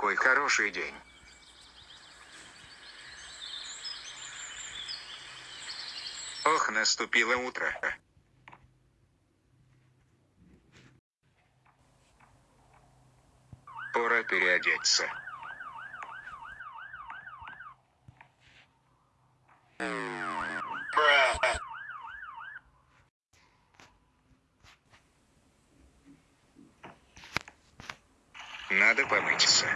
какой хороший день. Ох, наступило утро. Пора переодеться. Надо помыться.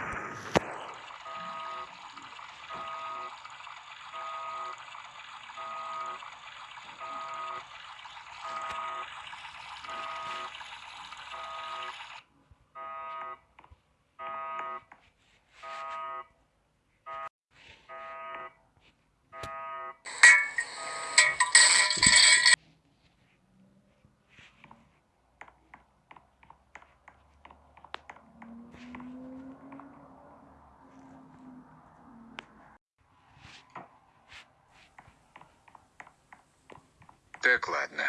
Так, ладно.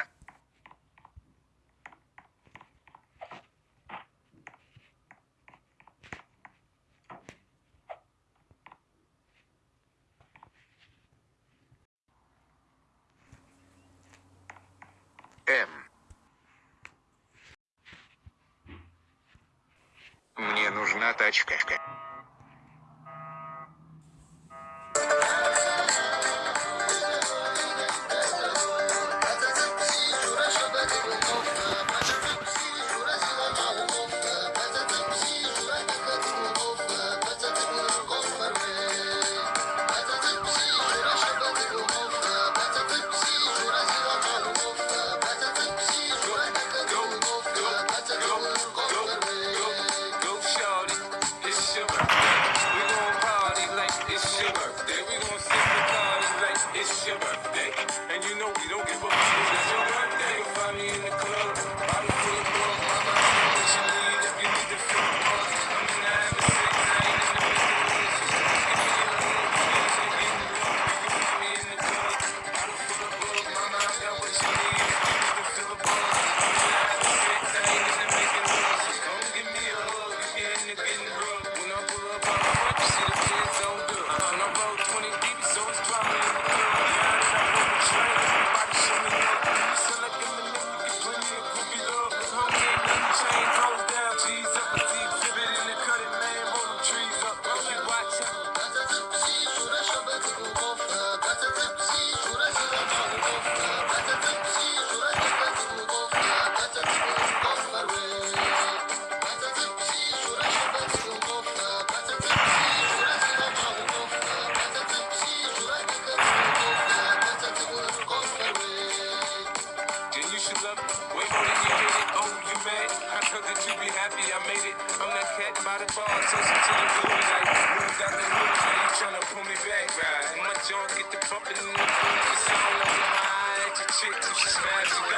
М. Мне нужна тачка. shimmer. We gon' party like it's your birthday. We gon' sip the party like it's your birthday. And you know we don't give a fuck. I'm that cat by the bar, toasting to the blue light. Moved got the hood, now you tryna pull me back, right? My jaw get the pumping in the booth, it's all over my eye at your chick, so she smashes